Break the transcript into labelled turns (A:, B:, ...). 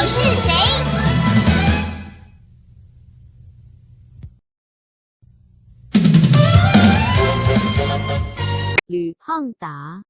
A: 我是谁？
B: 吕胖达。